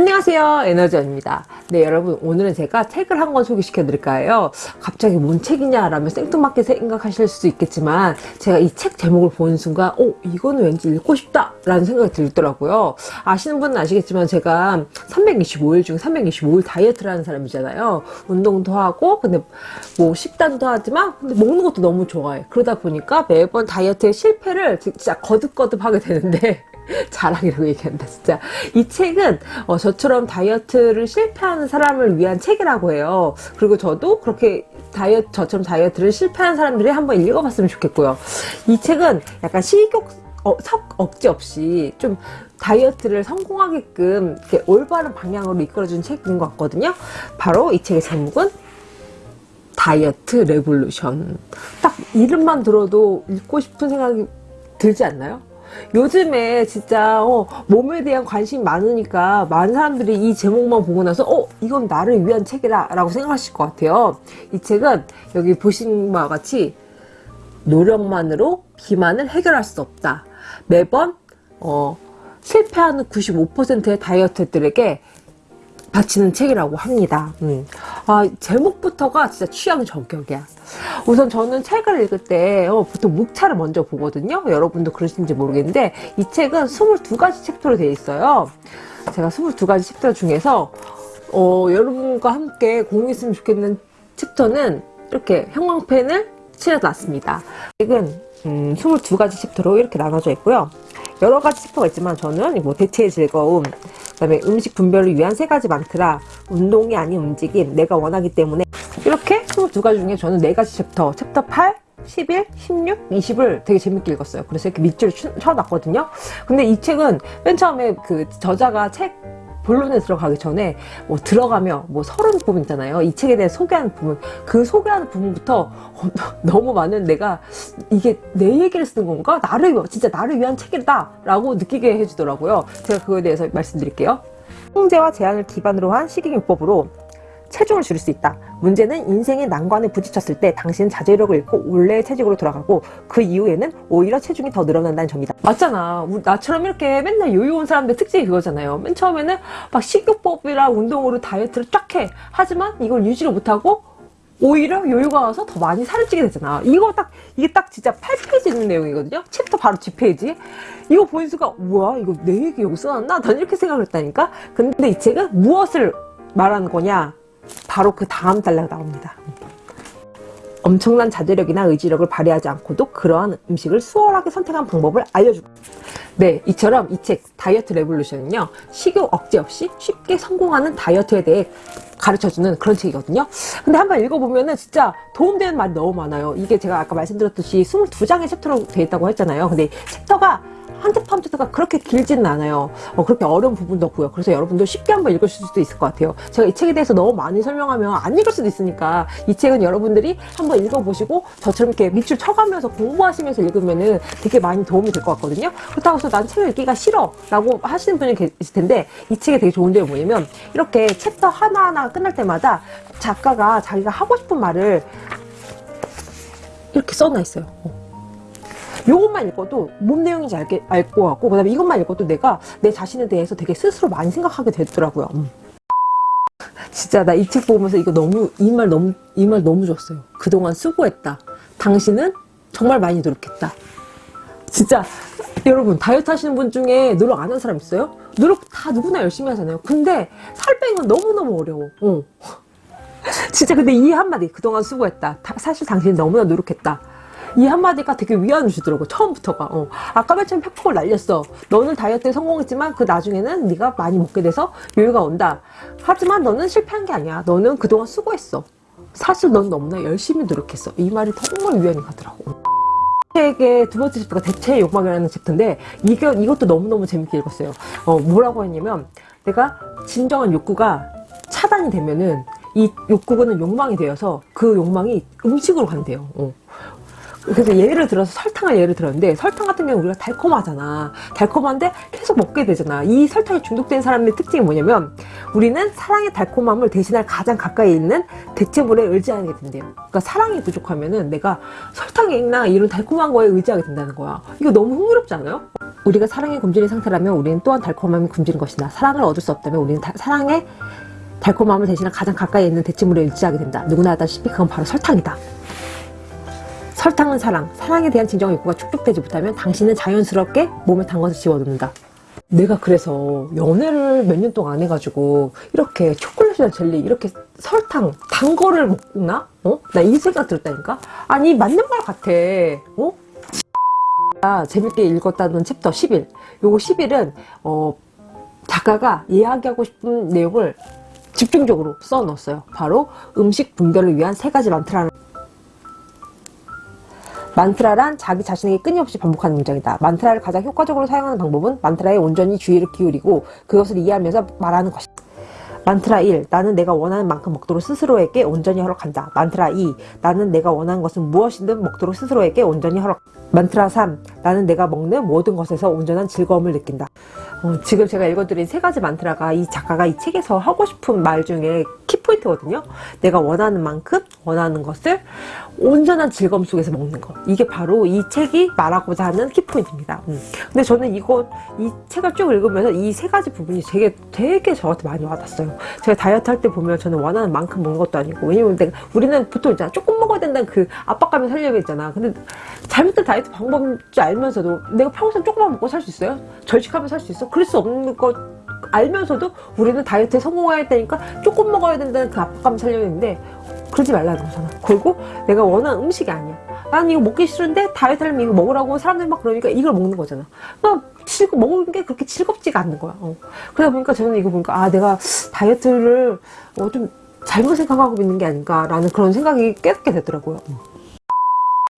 안녕하세요. 에너지원입니다. 네 여러분 오늘은 제가 책을 한 권 소개시켜 드릴까 해요? 갑자기 뭔 책이냐 라면 생뚱맞게 생각하실 수 있겠지만 제가 이 책 제목을 보는 순간 어 이거는 왠지 읽고 싶다 라는 생각이 들더라고요. 아시는 분은 아시겠지만 제가 325일 중 325일 다이어트를 하는 사람이잖아요. 운동도 하고 근데 뭐 식단도 하지만 근데 먹는 것도 너무 좋아해. 그러다 보니까 매번 다이어트의 실패를 진짜 거듭거듭 하게 되는데 자랑이라고 얘기한다 진짜. 이 책은 어, 저처럼 다이어트를 실패하는 사람을 위한 책이라고 해요. 그리고 저도 그렇게 다이어트 저처럼 다이어트를 실패하는 사람들이 한번 읽어봤으면 좋겠고요. 이 책은 약간 식욕 어, 식 억제 없이 좀 다이어트를 성공하게끔 이렇게 올바른 방향으로 이끌어준 책인 것 같거든요. 바로 이 책의 제목은 다이어트 Revolution. 딱 이름만 들어도 읽고 싶은 생각이 들지 않나요? 요즘에 진짜 어, 몸에 대한 관심이 많으니까 많은 사람들이 이 제목만 보고 나서 어 이건 나를 위한 책이다 라고 생각하실 것 같아요 이 책은 여기 보신 바와 같이 노력만으로 비만을 해결할 수 없다 매번 어, 실패하는 95%의 다이어트들에게 바치는 책이라고 합니다. 음. 아, 제목부터가 진짜 취향 저격이야. 우선 저는 책을 읽을 때 어, 보통 목차를 먼저 보거든요. 여러분도 그러신지 모르겠는데 이 책은 22가지 챕터로 되어 있어요. 제가 22가지 챕터 중에서 어, 여러분과 함께 공유했으면 좋겠는 챕터는 이렇게 형광펜을 칠해놨습니다. 책은 음, 22가지 챕터로 이렇게 나눠져 있고요. 여러 가지 챕터가 있지만 저는 뭐 대체의 즐거움, 그 다음에 음식 분별을 위한 세 가지 만트라, 운동이 아닌 움직임, 내가 원하기 때문에 이렇게 22가지 중에 저는 네 가지 챕터, 챕터 8, 11, 16, 20을 되게 재밌게 읽었어요. 그래서 이렇게 밑줄을 쳐놨거든요. 근데 이 책은 맨 처음에 그 저자가 책 본론에 들어가기 전에 뭐 들어가며 뭐 서론 부분 있잖아요. 이 책에 대해 소개하는 부분 그 소개하는 부분부터 너무 많은 내가 이게 내 얘기를 쓰는 건가? 나를 진짜 나를 위한 책이다 라고 느끼게 해주더라고요. 제가 그거에 대해서 말씀드릴게요. 통제와 제한을 기반으로 한 식이요법으로 체중을 줄일 수 있다. 문제는 인생의 난관에 부딪혔을 때 당신은 자제력을 잃고 원래의 체중으로 돌아가고 그 이후에는 오히려 체중이 더 늘어난다는 점이다. 맞잖아. 나처럼 이렇게 맨날 요요 온 사람들 특징이 그거잖아요. 맨 처음에는 막 식이요법이랑 운동으로 다이어트를 쫙 해. 하지만 이걸 유지를 못하고 오히려 요요가 와서 더 많이 살을 찌게 되잖아. 이거 딱, 이게 딱 진짜 8페이지 있는 내용이거든요? 챕터 바로 뒷페이지. 이거 보는 순간, 우와, 이거 내 얘기 여기 써놨나? 난 이렇게 생각을 했다니까? 근데 이 책은 무엇을 말하는 거냐? 바로 그 다음 단락 나옵니다. 엄청난 자제력이나 의지력을 발휘하지 않고도 그러한 음식을 수월하게 선택한 방법을 알려주고 네 이처럼 이 책 다이어트 Revolution은요 식욕 억제 없이 쉽게 성공하는 다이어트에 대해 가르쳐주는 그런 책이거든요. 근데 한번 읽어보면 은 진짜 도움되는 말이 너무 많아요. 이게 제가 아까 말씀드렸듯이 22장의 챕터로 되어 있다고 했잖아요. 근데 챕터가 한 챕터 한 챕터가 그렇게 길지는 않아요. 어, 그렇게 어려운 부분도 없고요. 그래서 여러분들 쉽게 한번 읽으실 수도 있을 것 같아요. 제가 이 책에 대해서 너무 많이 설명하면 안 읽을 수도 있으니까 이 책은 여러분들이 한번 읽어보시고 저처럼 이렇게 밑줄 쳐가면서 공부하시면서 읽으면은 되게 많이 도움이 될 것 같거든요. 그렇다고 해서 난 책을 읽기가 싫어 라고 하시는 분이 계실 텐데 이 책에 되게 좋은 점이 뭐냐면 이렇게 챕터 하나하나 끝날 때마다 작가가 자기가 하고 싶은 말을 이렇게 써놔 있어요. 어. 요것만 읽어도 뭔 내용인지 알게, 알 것 같고 그 다음에 이것만 읽어도 내가 내 자신에 대해서 되게 스스로 많이 생각하게 되더라고요. 음. 진짜 나 이 책 보면서 이거 너무 이 말 너무 이 말 너무 좋았어요. 그동안 수고했다. 당신은 정말 많이 노력했다. 진짜 여러분 다이어트 하시는 분 중에 노력 안 하는 사람 있어요? 노력 다 누구나 열심히 하잖아요. 근데 살 빼는 건 너무너무 어려워. 어. 진짜 근데 이 한마디 그동안 수고했다 사실 당신이 너무나 노력했다 이 한마디가 되게 위안을 주더라고 처음부터가. 어. 아까 맨 처음 팩폭을 날렸어. 너는 다이어트에 성공했지만 그 나중에는 네가 많이 먹게 돼서 요요가 온다. 하지만 너는 실패한 게 아니야. 너는 그동안 수고했어. 사실 넌 너무나 열심히 노력했어. 이 말이 정말 위안이 가더라고. 책의 두 번째 챕터가 대체의 욕망이라는 챕터인데 이게, 이것도 너무너무 재밌게 읽었어요. 어, 뭐라고 했냐면 내가 진정한 욕구가 차단이 되면은 이 욕구는 욕망이 되어서 그 욕망이 음식으로 간대요. 어. 그래서 예를 들어서 설탕을 예를 들었는데 설탕 같은 경우는 우리가 달콤하잖아 달콤한데 계속 먹게 되잖아 이 설탕에 중독된 사람의 특징이 뭐냐면 우리는 사랑의 달콤함을 대신할 가장 가까이 있는 대체물에 의지하게 된대요 그러니까 사랑이 부족하면은 내가 설탕이나 이런 달콤한 거에 의지하게 된다는 거야 이거 너무 흥미롭지 않아요? 우리가 사랑에 굶주린 상태라면 우리는 또한 달콤함에 굶주린 것이다. 사랑을 얻을 수 없다면 우리는 다- 사랑의 달콤함을 대신한 가장 가까이 있는 대치물에 일치하게 된다. 누구나 알다시피 그건 바로 설탕이다. 설탕은 사랑. 사랑에 대한 진정 욕구가 축적되지 못하면 당신은 자연스럽게 몸에 단 것을 집어넣는다. 내가 그래서 연애를 몇 년 동안 안 해가지고 이렇게 초콜릿이나 젤리 이렇게 설탕 단 거를 먹나? 어? 나 이 생각 들었다니까? 아니 맞는 말 같아. 어? 아, 재밌게 읽었다는 챕터 11. 요거 11은 어, 작가가 이야기하고 싶은 내용을 집중적으로 써 넣었어요. 바로 음식 분별을 위한 세 가지 만트라는 만트라란 자기 자신에게 끊임없이 반복하는 문장이다. 만트라를 가장 효과적으로 사용하는 방법은 만트라에 온전히 주의를 기울이고 그것을 이해하면서 말하는 것이다. 만트라 1. 나는 내가 원하는 만큼 먹도록 스스로에게 온전히 허락한다. 만트라 2. 나는 내가 원하는 것은 무엇이든 먹도록 스스로에게 온전히 허락. 만트라 3. 나는 내가 먹는 모든 것에서 온전한 즐거움을 느낀다. 어, 지금 제가 읽어드린 세 가지 만트라가 이 작가가 이 책에서 하고 싶은 말 중에 키 포인트거든요. 내가 원하는 만큼 원하는 것을 온전한 즐거움 속에서 먹는 것. 이게 바로 이 책이 말하고자 하는 키포인트입니다. 음. 근데 저는 이거 이 책을 쭉 읽으면서 이 세 가지 부분이 되게 되게 저한테 많이 와닿았어요. 제가 다이어트 할 때 보면 저는 원하는 만큼 먹는 것도 아니고 왜냐면 내가 우리는 보통 있잖아 조금 먹어야 된다는 그 압박감을 살려고 했잖아. 근데 잘못된 다이어트 방법인 줄 알면서도 내가 평생 조금만 먹고 살 수 있어요? 절식하면 살 수 있어? 그럴 수 없는 것 알면서도 우리는 다이어트에 성공해야 되니까 조금 먹어야 된다는 그 압박감을 살려고 했는데 그러지 말라는 거잖아. 그리고 내가 원하는 음식이 아니야. 난 이거 먹기 싫은데 다이어트 하려면 이거 먹으라고 사람들이 막 그러니까 이걸 먹는 거잖아. 그러니까 즐거, 먹는 게 그렇게 즐겁지가 않는 거야. 어. 그러다 보니까 저는 이거 보니까 아 내가 다이어트를 어, 좀 잘못 생각하고 있는 게 아닌가 라는 그런 생각이 깨닫게 되더라고요.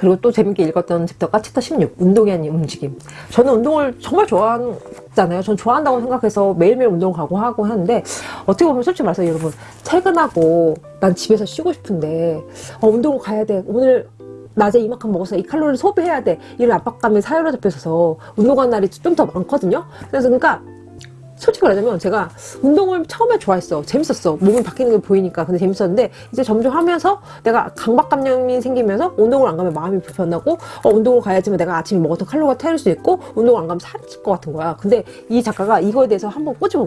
그리고 또 재밌게 읽었던 챕터가 챕터 16 운동이 아닌 움직임. 저는 운동을 정말 좋아하잖아요. 전 좋아한다고 생각해서 매일매일 운동 가고 하고 하는데 어떻게 보면 솔직히 말해서 여러분 퇴근하고 난 집에서 쉬고 싶은데 어, 운동을 가야 돼. 오늘 낮에 이만큼 먹어서 이 칼로리를 소비해야 돼. 이런 압박감에 사로잡혀서 운동하는 날이 좀 더 많거든요. 그래서 그러니까 솔직히 말하자면 제가 운동을 처음에 좋아했어. 재밌었어. 몸이 바뀌는 게 보이니까. 근데 재밌었는데 이제 점점 하면서 내가 강박관념이 생기면서 운동을 안 가면 마음이 불편하고 어, 운동을 가야지만 내가 아침에 먹었던 칼로리가 태울 수 있고 운동을 안 가면 살이 찔 것 같은 거야. 근데 이 작가가 이거에 대해서 한번 꼬집어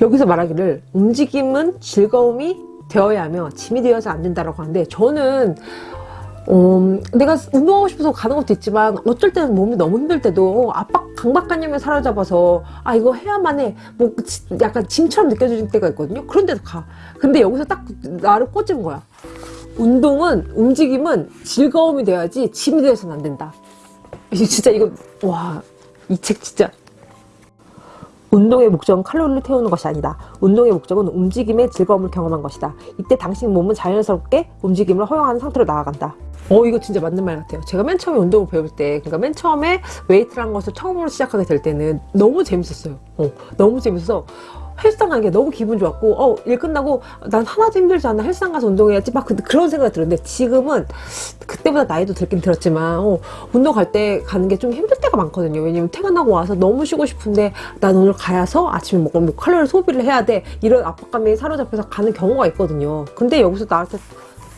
여기서 말하기를 움직임은 즐거움이 되어야 하며 짐이 되어서 안 된다라고 하는데 저는 어, 내가 운동하고 싶어서 가는 것도 있지만 어쩔 때는 몸이 너무 힘들 때도 압박 강박관념에 사로잡아서 아 이거 해야만 해뭐 약간 짐처럼 느껴질 때가 있거든요. 그런 데도 가. 근데 여기서 딱 나를 꽂은 거야. 운동은 움직임은 즐거움이 돼야지 짐이 되어서는 안 된다. 진짜 이거 와 이 책 진짜 운동의 목적은 칼로리를 태우는 것이 아니다. 운동의 목적은 움직임의 즐거움을 경험한 것이다. 이때 당신 몸은 자연스럽게 움직임을 허용하는 상태로 나아간다. 어 이거 진짜 맞는 말 같아요. 제가 맨 처음에 운동을 배울 때 그러니까 맨 처음에 웨이트라는 것을 처음으로 시작하게 될 때는 너무 재밌었어요. 어, 너무 재밌어서 헬스장 가는 게 너무 기분 좋았고 어, 일 끝나고 난 하나도 힘들지 않아. 헬스장 가서 운동해야지. 막 그- 그런 생각이 들었는데 지금은 그때보다 나이도 들긴 들었지만 어, 운동 갈 때 가는 게 좀 힘들 때가 많거든요. 왜냐면 퇴근하고 와서 너무 쉬고 싶은데 난 오늘 가야서 아침에 먹을 뭐 칼로리 소비를 해야 돼. 이런 압박감에 사로잡혀서 가는 경우가 있거든요. 근데 여기서 나한테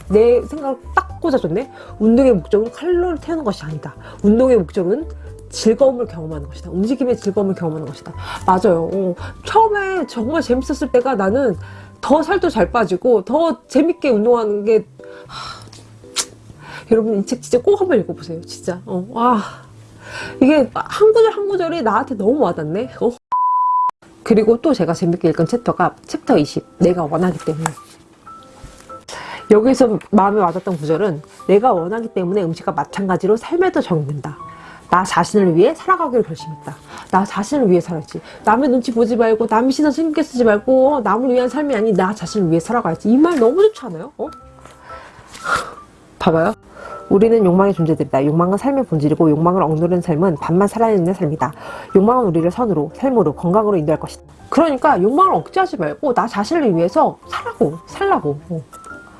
내 생각을 딱 꽂아줬네. 운동의 목적은 칼로리를 태우는 것이 아니다. 운동의 목적은 즐거움을 경험하는 것이다. 움직임의 즐거움을 경험하는 것이다. 맞아요. 어, 처음에 정말 재밌었을 때가 나는 더 살도 잘 빠지고 더 재밌게 운동하는 게 하, 여러분 이 책 진짜 꼭 한번 읽어보세요. 진짜. 어, 와 이게 한 구절 한 구절이 나한테 너무 와닿네. 어. 그리고 또 제가 재밌게 읽은 챕터가 챕터 20 내가 원하기 때문에 여기서 마음에 와닿던 구절은 내가 원하기 때문에 음식과 마찬가지로 삶에도 적용된다. 나 자신을 위해 살아가기를 결심했다. 나 자신을 위해 살았지. 남의 눈치 보지 말고 남의 시선 신경 쓰지 말고 어, 남을 위한 삶이 아닌 나 자신을 위해 살아가야지. 이 말 너무 좋지 않아요? 어? 봐봐요. 우리는 욕망의 존재들이다. 욕망은 삶의 본질이고 욕망을 억누르는 삶은 반만 살아있는 삶이다. 욕망은 우리를 선으로, 삶으로, 건강으로 인도할 것이다. 그러니까 욕망을 억제하지 말고 나 자신을 위해서 살라고, 살라고. 어.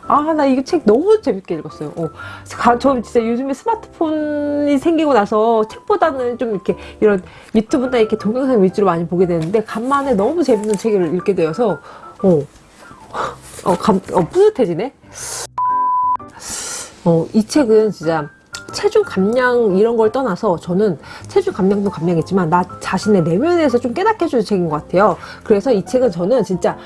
아, 나 이거 책 너무 재밌게 읽었어요. 어. 가- 저 진짜 요즘에 스마트폰이 생기고 나서 책보다는 좀 이렇게 이런 유튜브나 이렇게 동영상 위주로 많이 보게 되는데, 간만에 너무 재밌는 책을 읽게 되어서, 어, 어, 감, 어, 뿌듯해지네? 어, 이 책은 진짜 체중 감량 이런 걸 떠나서 저는 체중 감량도 감량했지만 나 자신의 내면에서 좀 깨닫게 해주는 책인 것 같아요. 그래서 이 책은 저는 진짜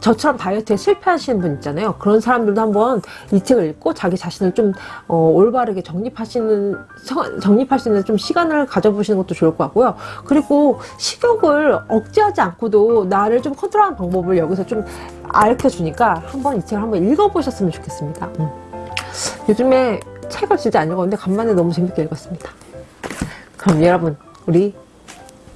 저처럼 다이어트에 실패하시는 분 있잖아요. 그런 사람들도 한번 이 책을 읽고 자기 자신을 좀 어, 올바르게 정립하시는 서- 정립할 수 있는 좀 시간을 가져보시는 것도 좋을 것 같고요. 그리고 식욕을 억제하지 않고도 나를 좀 컨트롤하는 방법을 여기서 좀 알려 주니까 한번 이 책을 한번 읽어보셨으면 좋겠습니다. 음. 요즘에 책을 진짜 안 읽었는데 간만에 너무 재밌게 읽었습니다. 그럼 여러분 우리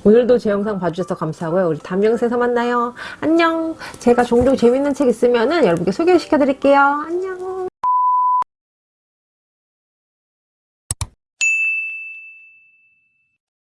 오늘도 제 영상 봐주셔서 감사하고요. 우리 다음 영상에서 만나요. 안녕. 제가 종종 재밌는 책 있으면 은 여러분께 소개시켜 드릴게요. 안녕.